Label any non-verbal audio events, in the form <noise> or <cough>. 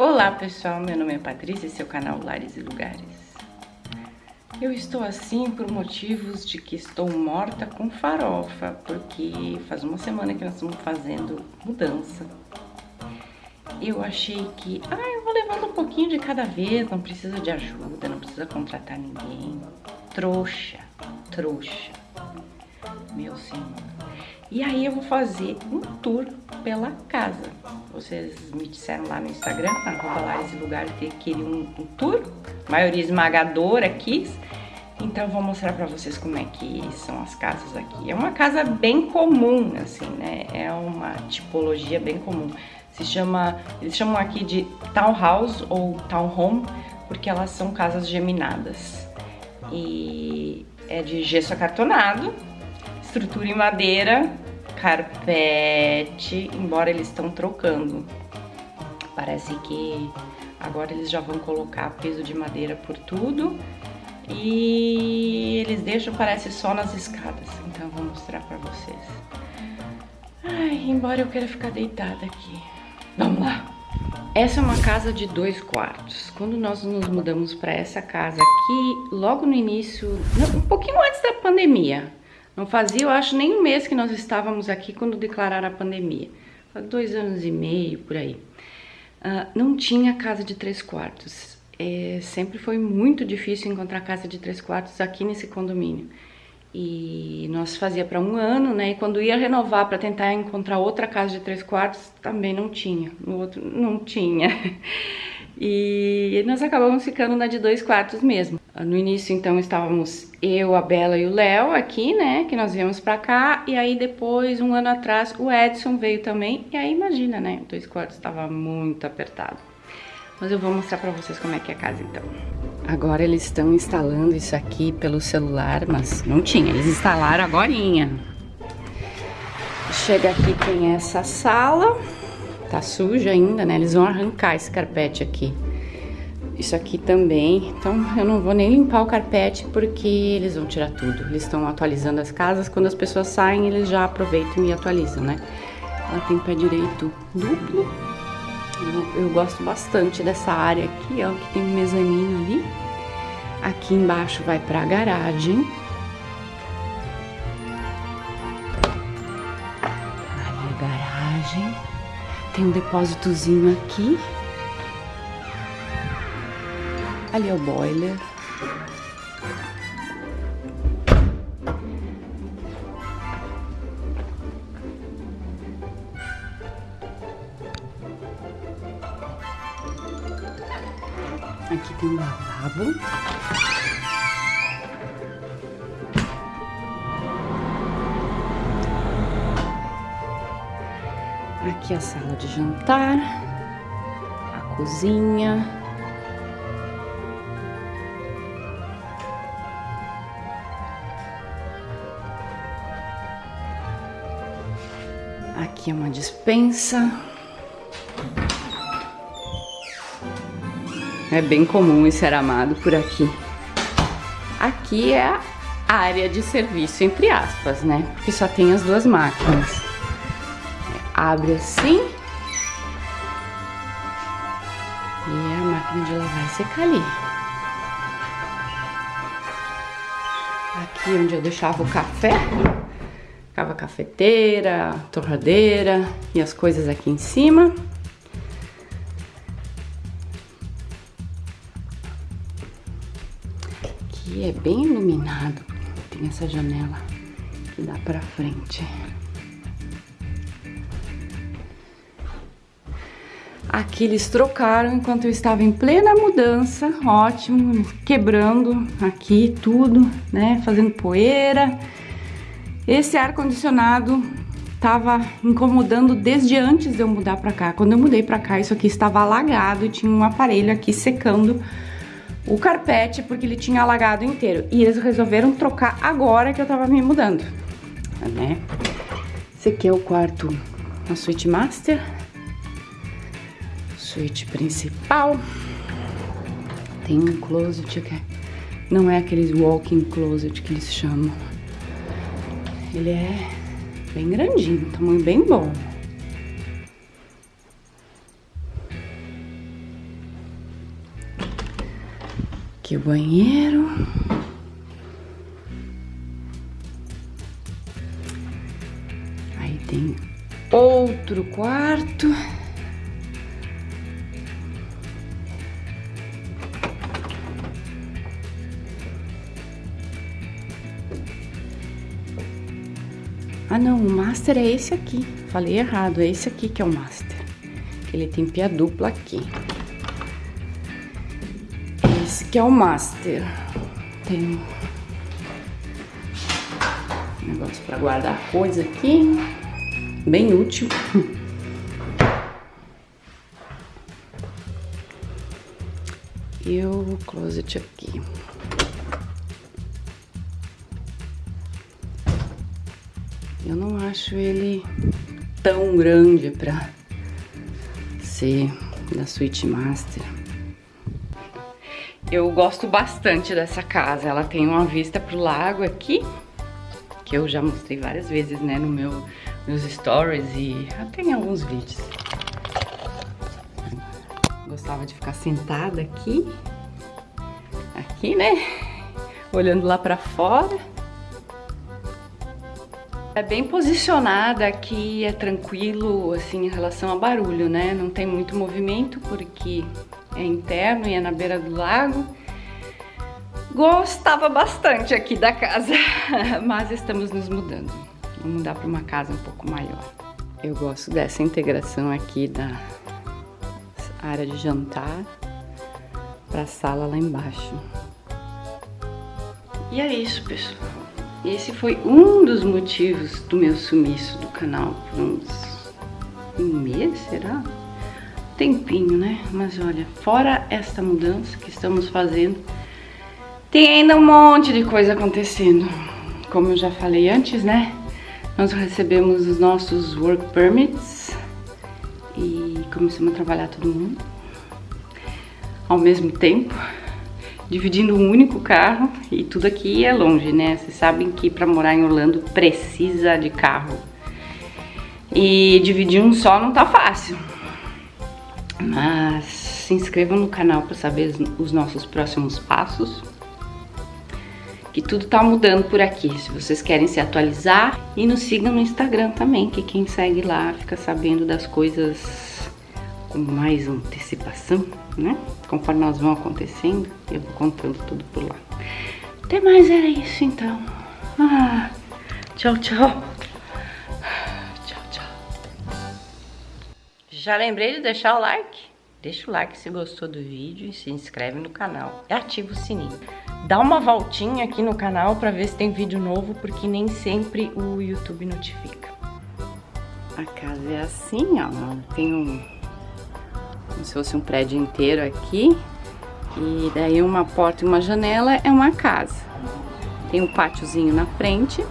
Olá pessoal, meu nome é Patrícia e seu canal Lares e Lugares. Eu estou assim por motivos de que estou morta com farofa, porque faz uma semana que nós estamos fazendo mudança. Eu achei que, ah, eu vou levando um pouquinho de cada vez, não precisa de ajuda, não precisa contratar ninguém. Trouxa, trouxa, meu senhor. E aí eu vou fazer um tour pela casa. Vocês me disseram lá no Instagram, arroba Lares e Lugares, que queriam um, um tour. Maioria esmagadora quis. Então eu vou mostrar pra vocês como é que são as casas aqui. É uma casa bem comum, assim, né? É uma tipologia bem comum. Se chama, eles chamam aqui de townhouse ou townhome, porque elas são casas geminadas. E é de gesso acartonado, estrutura em madeira, carpete, embora eles estão trocando. Parece que agora eles já vão colocar peso de madeira por tudo e eles deixam, parece, só nas escadas. Então vou mostrar pra vocês. Ai, embora eu queira ficar deitada aqui. Vamos lá! Essa é uma casa de dois quartos. Quando nós nos mudamos para essa casa aqui, logo no início, um pouquinho antes da pandemia, não fazia, eu acho, nem um mês que nós estávamos aqui quando declararam a pandemia. Dois anos e meio, por aí. Uh, não tinha casa de três quartos. É, sempre foi muito difícil encontrar casa de três quartos aqui nesse condomínio. E nós fazia para um ano, né? E quando ia renovar para tentar encontrar outra casa de três quartos, também não tinha. No outro, não tinha. <laughs> E nós acabamos ficando na de dois quartos mesmo. No início, então, estávamos eu, a Bela e o Léo aqui, né? Que nós viemos pra cá. E aí, depois, um ano atrás, o Edson veio também. E aí, imagina, né? Dois quartos estava muito apertado. Mas eu vou mostrar pra vocês como é que é a casa, então. Agora eles estão instalando isso aqui pelo celular, mas não tinha. Eles instalaram agorinha. Chega aqui, tem essa sala. Tá suja ainda, né? Eles vão arrancar esse carpete aqui. Isso aqui também. Então, eu não vou nem limpar o carpete porque eles vão tirar tudo. Eles estão atualizando as casas. Quando as pessoas saem, eles já aproveitam e atualizam, né? Ela tem pé direito duplo. Eu, eu gosto bastante dessa área aqui, ó, que tem um mezanino ali. Aqui embaixo vai pra garagem. Ali a garagem. Tem um depósitozinho aqui. Ali é o boiler. Aqui tem um lavabo. Aqui a sala de jantar, a cozinha. Aqui é uma dispensa. É bem comum esse aramado por aqui. Aqui é a área de serviço, entre aspas, né? Porque só tem as duas máquinas abre assim. E a máquina de lavar e secar ali. Aqui onde eu deixava o café, ficava a cafeteira, torradeira e as coisas aqui em cima. Aqui é bem iluminado, tem essa janela que dá pra frente. Aqui eles trocaram enquanto eu estava em plena mudança, ótimo, quebrando aqui tudo, né, fazendo poeira. Esse ar-condicionado estava incomodando desde antes de eu mudar para cá. Quando eu mudei para cá, isso aqui estava alagado e tinha um aparelho aqui secando o carpete porque ele tinha alagado inteiro. E eles resolveram trocar agora que eu tava me mudando, né? Esse aqui é o quarto, a suíte master suíte principal. Tem um closet aqui. Não é aqueles walk-in closet que eles chamam. Ele é bem grandinho, tamanho bem bom. Aqui o banheiro. Aí tem outro quarto. Ah não, o master é esse aqui. Falei errado, é esse aqui que é o master. Ele tem pia dupla aqui. Esse que é o master. Tem um negócio para guardar coisa aqui. Bem útil. <laughs> E o closet aqui. Eu não acho ele tão grande pra ser da Suite Master. Eu gosto bastante dessa casa. Ela tem uma vista pro lago aqui, que eu já mostrei várias vezes, né, no meu meus stories e até em alguns vídeos. Gostava de ficar sentada aqui, aqui, né, olhando lá pra fora. É bem posicionada aqui, é tranquilo, assim, em relação a barulho, né? Não tem muito movimento porque é interno e é na beira do lago. Gostava bastante aqui da casa, <laughs> mas estamos nos mudando. Vamos mudar para uma casa um pouco maior. Eu gosto dessa integração aqui da área de jantar para a sala lá embaixo. E é isso, pessoal. Esse foi um dos motivos do meu sumiço do canal por uns um mês, será? Tempinho, né? Mas olha, fora esta mudança que estamos fazendo, tem ainda um monte de coisa acontecendo. Como eu já falei antes, né? Nós recebemos os nossos work permits e começamos a trabalhar todo mundo ao mesmo tempo dividindo um único carro e tudo aqui é longe, né? Vocês sabem que para morar em Orlando precisa de carro. E dividir um só não tá fácil. Mas se inscrevam no canal para saber os nossos próximos passos. Que tudo tá mudando por aqui, se vocês querem se atualizar. E nos sigam no Instagram também, que quem segue lá fica sabendo das coisas com mais antecipação né? Conforme elas vão acontecendo, eu vou contando tudo por lá. Até mais era isso então. Ah, tchau, tchau. Tchau, tchau. Já lembrei de deixar o like? Deixa o like se gostou do vídeo e se inscreve no canal. E ativa o sininho. Dá uma voltinha aqui no canal para ver se tem vídeo novo, porque nem sempre o YouTube notifica. A casa é assim, ó. Tem um como se fosse um prédio inteiro aqui. E daí uma porta e uma janela é uma casa. Tem um pátiozinho na frente